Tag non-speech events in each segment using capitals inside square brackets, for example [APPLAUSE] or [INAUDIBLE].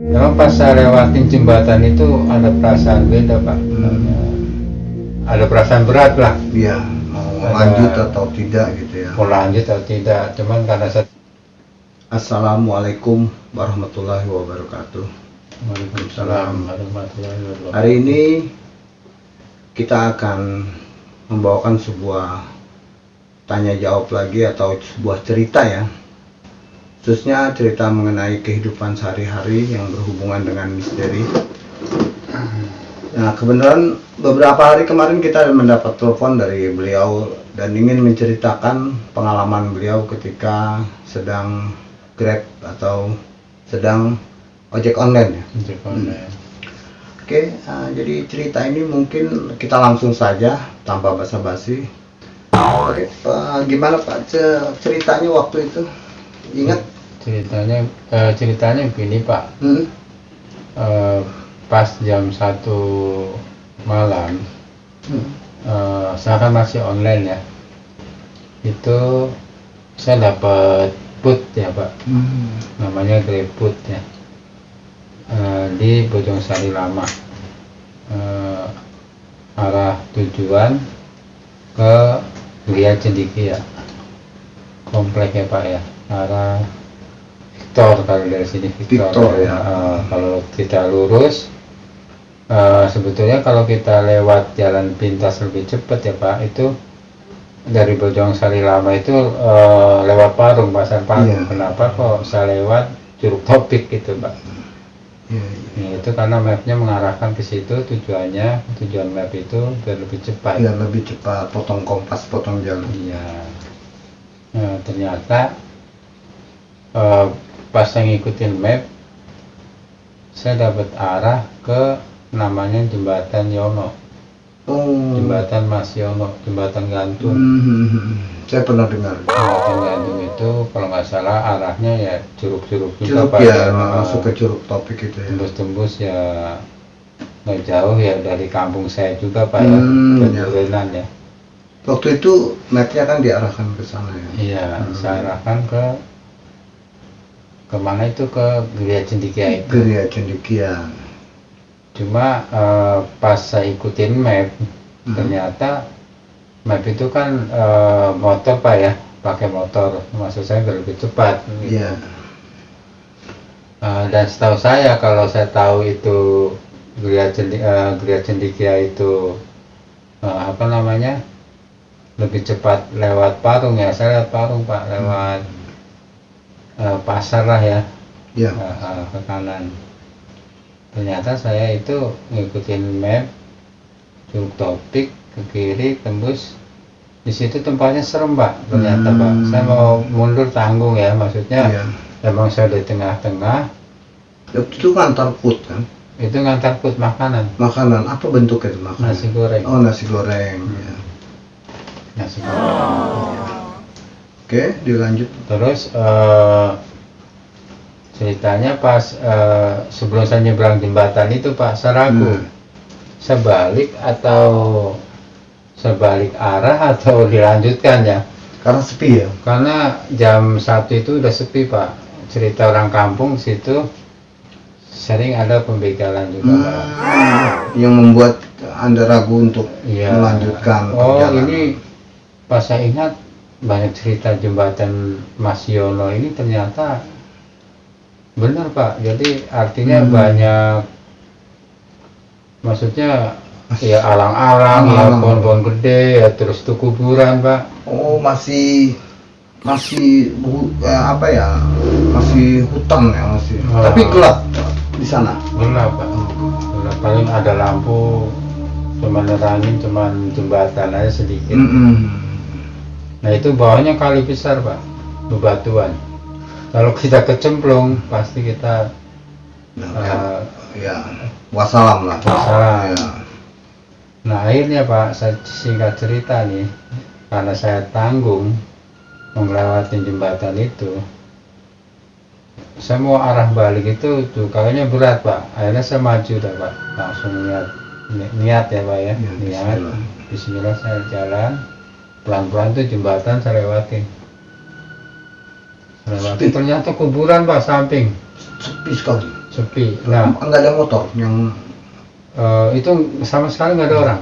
Memang pas saya lewatin jembatan itu ada perasaan beda pak. Ada perasaan berat lah. Iya, mau lanjut atau tidak gitu ya. Mau lanjut atau tidak. Cuman karena saya Assalamualaikum warahmatullahi wabarakatuh. Waalaikumsalam warahmatullahi wabarakatuh. Hari ini kita akan membawakan sebuah tanya jawab lagi atau sebuah cerita ya. Khususnya cerita mengenai kehidupan sehari-hari yang berhubungan dengan misteri. Nah, kebenaran beberapa hari kemarin kita mendapat telepon dari beliau dan ingin menceritakan pengalaman beliau ketika sedang Grab atau sedang ojek online ya. Untuk online. Oke, eh, jadi cerita ini mungkin kita langsung saja tanpa basa-basi. Oke, eh, gimana Pak ce- ceritanya waktu itu? Ingat? Ceritanya eh, ceritanya begini pak. Hmm? Eh, pas jam satu malam Hmm. eh, saya kan masih online ya. Itu saya dapat put ya pak. Hmm. namanya GrabFood ya Eh, di Bojong Sari Lama Eh, arah tujuan ke Gria Cendiki ya komplek ya Pak ya arah Victor kalau dari sini Victor, Victor, ya. Eh, kalau kita lurus eh, sebetulnya kalau kita lewat jalan pintas lebih cepat ya Pak itu dari Bojong Sari Lama itu eh, lewat Parung Pasar Parung Iya. kenapa kok saya lewat Curug Topik gitu Pak Iya, iya. Nah, itu karena mapnya mengarahkan ke situ tujuannya tujuan map itu biar lebih cepat Biar lebih cepat potong kompas, potong jalan. iya nah, ternyata eh, pas saya ngikutin map saya dapat arah ke namanya jembatan Yono Oh. jembatan Mas Yono jembatan gantung Hmm. Saya pernah dengar. jembatan gantung itu kalau nggak salah arahnya ya curug-curug juga Curug Pak ya, masuk ke curug topik itu ya. tembus-tembus ya nggak jauh ya dari kampung saya juga pak ya Hmm, ya. Ya Waktu itu mapnya kan diarahkan ke sana ya. iya Hmm. saya arahkan ke ke mana itu ke Geria Cendikia itu Geria Cendikian. cuma eh, pas saya ikutin map Hmm. ternyata map itu kan eh, motor pak ya pakai motor maksud saya lebih cepat gitu. Iya. Eh, dan setahu saya kalau saya tahu itu Geria, Cendi, eh, Geria Cendikia itu eh, apa namanya lebih cepat lewat Parung ya saya lewat Parung pak lewat eh, pasar lah ya Iya. eh, eh, ke kanan ternyata saya itu ngikutin map Curug Topik ke kiri tembus di situ tempatnya serem pak ternyata Hmm. pak saya mau mundur tanggung ya maksudnya Iya. Emang saya di tengah-tengah, itu ngantar put kan. itu ngantar put makanan, Makanan apa bentuknya itu makanan? nasi goreng. Oh nasi goreng. ya. Nasi goreng. Oke, dilanjut. Terus eh, ceritanya pas eh, sebelum saya nyebrang jembatan itu Pak, saya ragu. Hmm. Saya balik atau saya balik arah atau [LAUGHS] dilanjutkan ya. Karena sepi ya. Karena jam satu itu udah sepi Pak. Cerita orang kampung situ sering ada pembegalan juga Pak. Hmm, yang membuat anda ragu untuk Iya. melanjutkan Oh perjalanan. ini pas saya ingat banyak cerita jembatan Mas Yono ini ternyata benar Pak. Jadi artinya Hmm. banyak maksudnya ya alang-alang, ya pohon-pohon gede, ya terus tuh kuburan Pak. Oh masih masih eh, apa ya masih hutan ya masih. Oh. Tapi gelap di sana. Gelap Pak. Gelap. Paling ada lampu cuma nerangin cuma jembatan aja sedikit. Mm-mm. Nah itu bawahnya kali besar pak, bebatuan. Kalau kita kecemplung pasti kita Nah, eh, ya wassalam lah. Wassalam. Ya. Nah akhirnya Pak, saya singkat cerita nih, karena saya tanggung melewati jembatan itu, saya mau arah balik itu tuh kayaknya berat Pak. Akhirnya saya maju dah Pak, langsung niat ni- niat ya Pak ya, Ya, niat. bismillah. Bismillah saya jalan, pelan-pelan tuh jembatan saya lewatin. Sepi. ternyata kuburan Pak samping. Sepi sekali. sepi nah nggak ada motor yang eh, itu sama sekali nggak ada orang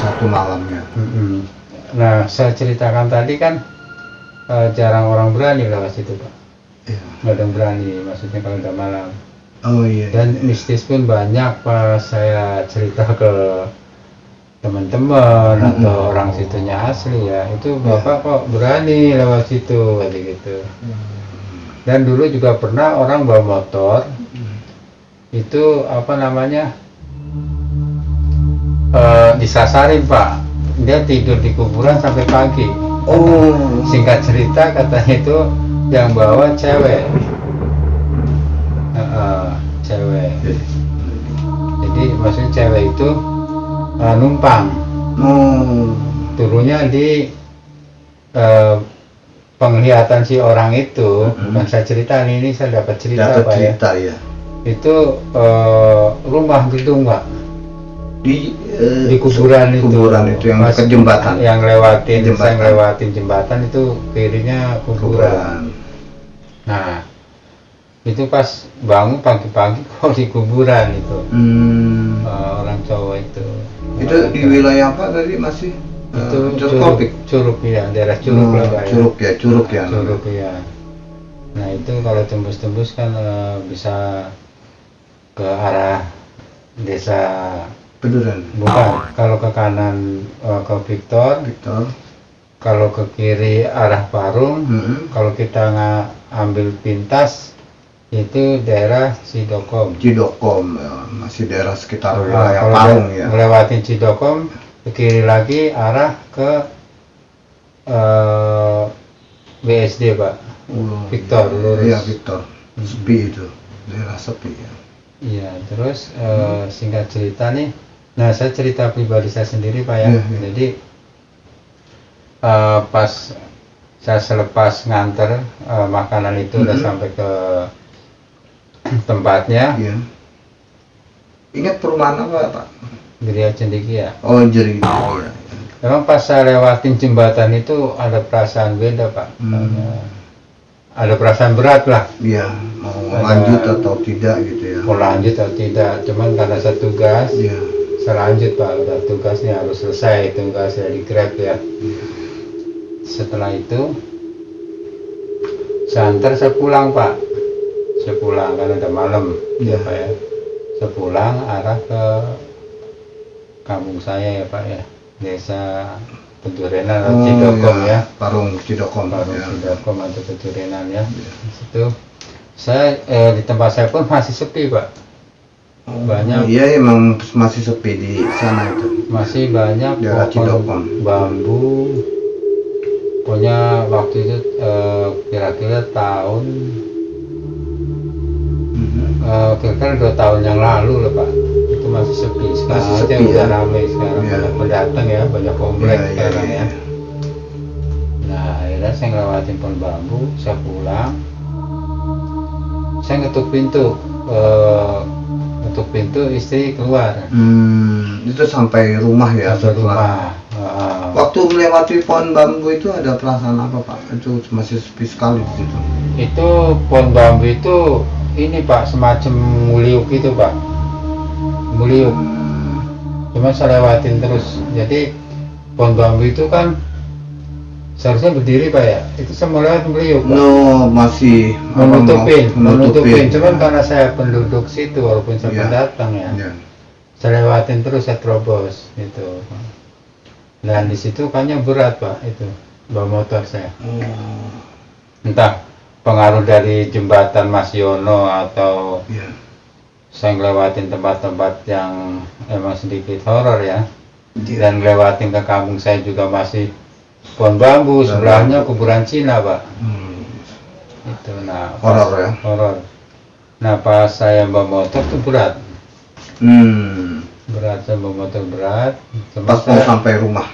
satu malamnya Mm-mm. nah saya ceritakan tadi kan eh, jarang orang berani lewat situ pak Iya. nggak ada yang berani maksudnya kalau udah malam oh iya dan mistis pun banyak pas saya cerita ke teman-teman Mm-mm. atau orang situnya asli ya. Itu bapak kok berani lewat situ kayak gitu. Dan dulu juga pernah orang bawa motor. Itu apa namanya? Eh, disasarin pak. Dia tidur di kuburan sampai pagi. Oh. Singkat cerita katanya itu yang bawa cewek. Heeh, cewek. Jadi maksudnya cewek itu eh, numpang. Oh turunnya di eh, penglihatan si orang itu Mm-mm. yang saya cerita ini, saya dapat cerita dapat pak ya. cerita ya itu eh, rumah gedung pak di eh, di kuburan itu. kuburan itu yang ke jembatan. yang lewatin Jembatan. saya ngelewatin jembatan itu kirinya kuburan. Nah itu pas bangun pagi-pagi [LAUGHS] kok di kuburan itu. Hmm. eh, orang cowok itu itu di wilayah apa tadi masih? Itu Tropik? curug, curug ya daerah curug Oh, lah ya. curug ya curug ya. Curug ya. Nah itu kalau tembus-tembus kan eh, bisa ke arah desa Peduran bukan kalau ke kanan eh, ke Victor. Victor. Kalau ke kiri arah Parung. Mm-mm. kalau kita nggak ambil pintas itu daerah Cidokom. Cidokom ya, masih daerah sekitar Nah, wilayah kalau Parung ya. ngelewatin Cidokom ke kiri lagi arah ke eh, BSD Pak. Oh, Victor, lurus. iya Victor. Sepi itu daerah sepi ya. Iya, terus eh, singkat cerita nih, nah saya cerita pribadi saya sendiri pak ya. Iya, iya. Jadi eh, pas saya selepas nganter eh, makanan itu udah Mhm. sampai ke tempatnya, Iya. ingat perumahan apa pak Geria ya. oh jadi ya. Memang pas saya lewatin jembatan itu ada perasaan beda pak. Hmm. Ada- perasaan berat lah. Iya, mau Ada- lanjut atau tidak gitu ya. Mau lanjut atau tidak, cuman karena saya tugas, Iya. saya lanjut pak udah tugasnya harus selesai tugasnya di grab ya setelah itu saya antar saya pulang pak saya pulang karena udah malam ya Iya. pak ya saya pulang arah ke kampung saya ya pak ya desa Pedurenan atau Oh, Cidokom iya. ya Parung Cidokom. Parung ya. Cidokom atau Pedurenan ya di situ saya eh, di tempat saya pun masih sepi pak banyak Iya emang masih sepi di sana itu. masih banyak Daerah pohon Cidokom. bambu pokoknya waktu itu eh, kira-kira tahun eh, kira-kira dua tahun yang lalu lah pak itu masih sepi sekarang Masih sepi, udah ya? ramai sekarang Iya. banyak pendatang ya banyak komplek iya, sekarang iya. ya nah akhirnya saya ngelewatin pohon bambu saya pulang saya ngetuk pintu eh, ngetuk pintu istri keluar Hmm, itu sampai rumah ya setelah. rumah Heeh. Waktu melewati pohon bambu itu ada perasaan apa pak? Itu masih sepi sekali di situ. itu pohon bambu itu ini pak semacam muliuk gitu pak. Muliuk. Hmm, cuma saya lewatin terus. Jadi pohon bambu itu kan seharusnya berdiri pak ya? Itu lewat muliuk pak. No masih menutupin menutupin. cuman karena saya penduduk situ walaupun saya Iya. pendatang ya. Iya. saya lewatin terus saya terobos gitu. Dan di situ kayaknya berat pak itu bawa motor saya. Oh, entah pengaruh dari jembatan Mas Yono atau iya. saya ngelewatin tempat-tempat yang emang sedikit horor ya Iya. dan ngelewatin ke kampung saya juga masih pohon bambu Pohon sebelahnya bambu. kuburan Cina pak Hmm. itu nah Horor ya? horor nah pas saya bawa motor tuh berat Hmm. berat saya bawa motor berat Pas mau sampai rumah.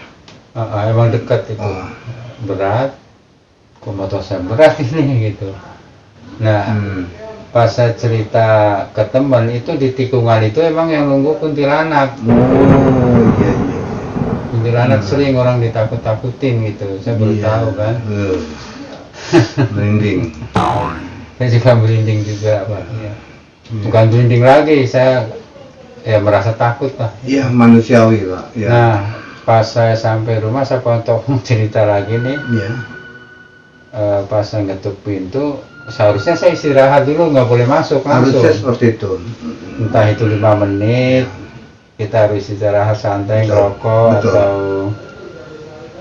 Ah, ah, emang dekat itu Oh. berat saya berat [LAUGHS] ini gitu nah Hmm. pas saya cerita ke teman itu di tikungan itu emang yang nunggu kuntilanak Oh iya iya. kuntilanak Hmm. sering orang ditakut-takutin gitu saya baru Iya. tahu kan Eh, [LAUGHS] Merinding. saya juga merinding juga pak ya. Bukan merinding lagi saya ya merasa takut lah Iya manusiawi pak. Ya. nah pas saya sampai rumah saya pontok [LAUGHS] cerita lagi nih Iya. Eh, pas ngetuk pintu seharusnya saya istirahat dulu nggak boleh masuk langsung Harusnya seperti itu. entah itu lima menit kita harus istirahat santai Betul, ngerokok betul. atau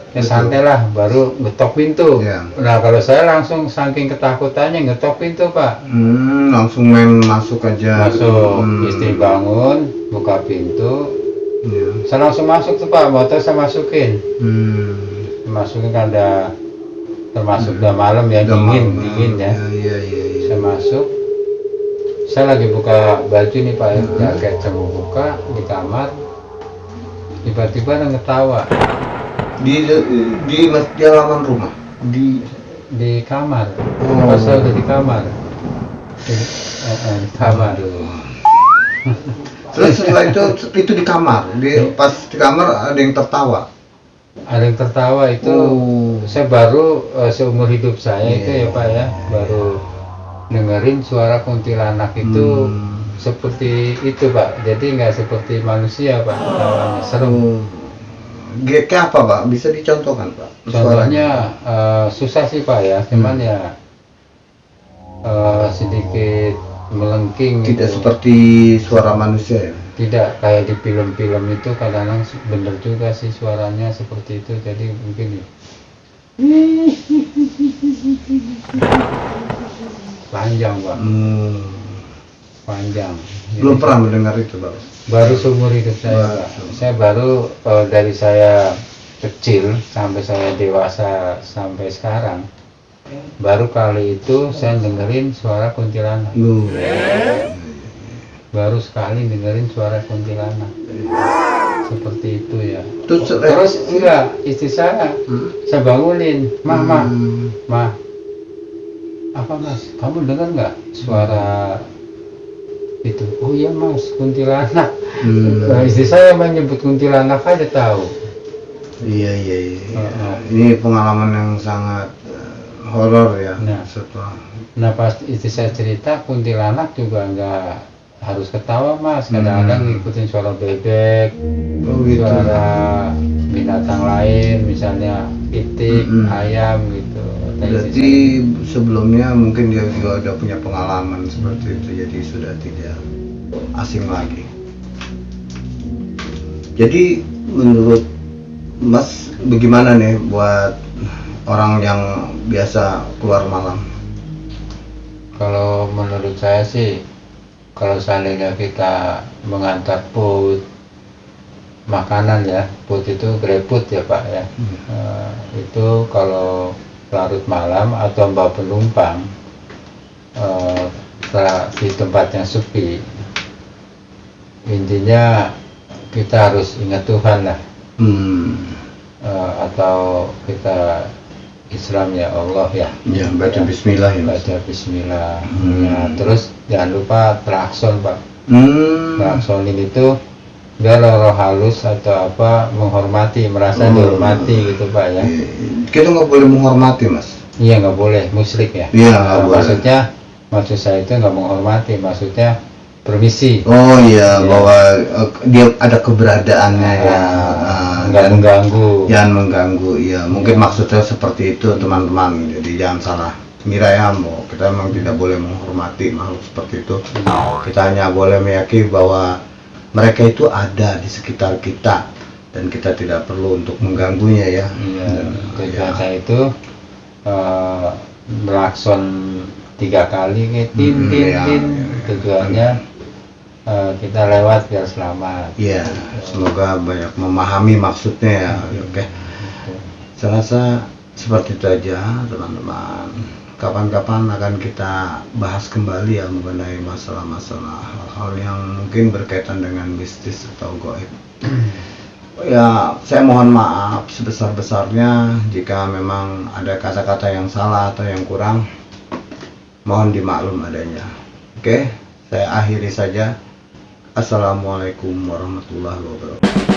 ya Betul. santai lah baru ngetok pintu Iya. nah kalau saya langsung saking ketakutannya ngetok pintu pak Hmm, langsung main masuk aja. masuk Hmm. istri bangun buka pintu Iya. saya langsung masuk tuh pak motor saya masukin Hmm. masukin kan ada termasuk udah malam ya Udah dingin malam. dingin ya Iya iya iya. iya. saya masuk saya lagi buka baju nih pak ya Hmm. jaket saya mau buka di kamar tiba-tiba ada ngetawa Di di di halaman rumah. di di kamar Oh. pas saya udah di kamar di, eh, eh, di kamar Terus setelah itu itu di kamar. Di pas di kamar ada yang tertawa. Ada yang tertawa itu Oh. saya baru eh, seumur hidup saya itu Iya. ya pak ya baru dengerin suara kuntilanak itu Hmm. seperti itu pak jadi nggak seperti manusia pak Oh. Ge- Kayak apa pak? Bisa dicontohkan pak? contohnya eh, susah sih pak ya cuman Hmm. ya eh, sedikit melengking Tidak gitu. seperti suara manusia ya. Tidak kayak di film-film itu kadang-kadang bener juga sih suaranya seperti itu jadi mungkin ya. panjang pak Hmm. panjang Belum Jadi, pernah mendengar itu pak. baru seumur hidup saya Baru Pak. saya baru eh, dari saya kecil sampai saya dewasa sampai sekarang baru kali itu saya dengerin suara kuntilanak Lu. Baru sekali dengerin suara kuntilanak seperti itu ya Terus, terus enggak istri saya Hmm. saya bangunin mah mah Hmm. mah apa mas kamu dengar nggak suara itu oh iya mas kuntilanak Hmm. Nah, istri saya menyebut kuntilanak aja tahu Iya iya iya. Ini pengalaman yang sangat eh, horor ya. Nah. Setelah. nah pas istri saya cerita kuntilanak juga nggak harus ketawa mas kadang-kadang Hmm. ngikutin suara bebek Oh, gitu. suara binatang lain misalnya itik Mm-mm. ayam gitu Berarti sebelumnya mungkin dia juga udah punya pengalaman seperti itu, jadi sudah tidak asing lagi. Jadi menurut Mas bagaimana nih buat orang yang biasa keluar malam? Kalau menurut saya sih, kalau seandainya kita mengantar put makanan ya, put itu greput ya Pak ya. Hmm. Eh, itu kalau larut malam atau bawa penumpang setelah di tempat yang sepi, intinya kita harus ingat Tuhan lah, Hmm. Eh, atau kita Islam ya Allah ya. Ya, baca Bismillah ya. Mas. baca Bismillah Hmm. Ya, terus jangan lupa klakson pak Hmm. klaksonin itu biar roh halus atau apa menghormati merasa Hmm. dihormati gitu pak ya Kita nggak boleh menghormati mas. iya nggak boleh musyrik ya Iya, Nah, boleh. maksudnya maksud saya itu nggak menghormati maksudnya permisi Oh iya, Iya. bahwa eh, dia ada keberadaannya ya. Dan mengganggu Jangan mengganggu, iya. Mungkin maksudnya seperti itu teman-teman. Jadi jangan salah kira ya, mau kita memang tidak boleh menghormati makhluk seperti itu. Kita hanya boleh meyakini bahwa mereka itu ada di sekitar kita dan kita tidak perlu untuk mengganggunya ya. Iya, Dan, ya. itu eh melakson tiga kali nih, tin tin iya, tin. iya, iya. Tujuannya eh, kita lewat biar selamat. Iya, semoga banyak memahami maksudnya ya. Oke. Saya rasa seperti itu aja teman-teman. Kapan-kapan akan kita bahas kembali ya mengenai masalah-masalah hal-hal yang mungkin berkaitan dengan bisnis atau goib. Ya, saya mohon maaf sebesar-besarnya jika memang ada kata-kata yang salah atau yang kurang. Mohon dimaklum adanya. Oke, saya akhiri saja. Assalamualaikum warahmatullahi wabarakatuh.